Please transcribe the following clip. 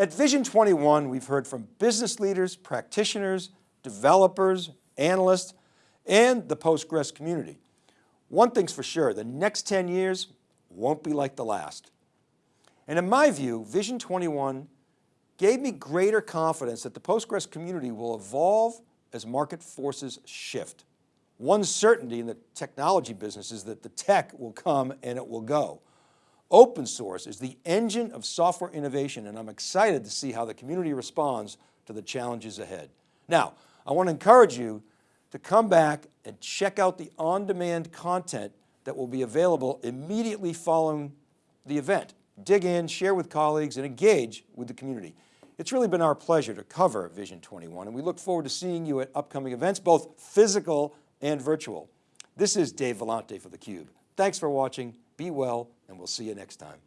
At Vision 21, we've heard from business leaders, practitioners, developers, analysts, and the Postgres community. One thing's for sure, the next 10 years won't be like the last. And in my view, Vision 21 gave me greater confidence that the Postgres community will evolve as market forces shift. One certainty in the technology business is that the tech will come and it will go. Open source is the engine of software innovation and I'm excited to see how the community responds to the challenges ahead. Now, I want to encourage you to come back and check out the on-demand content that will be available immediately following the event. Dig in, share with colleagues, and engage with the community. It's really been our pleasure to cover Vision 21, and we look forward to seeing you at upcoming events, both physical and virtual. This is Dave Vellante for theCUBE. Thanks for watching, be well, and we'll see you next time.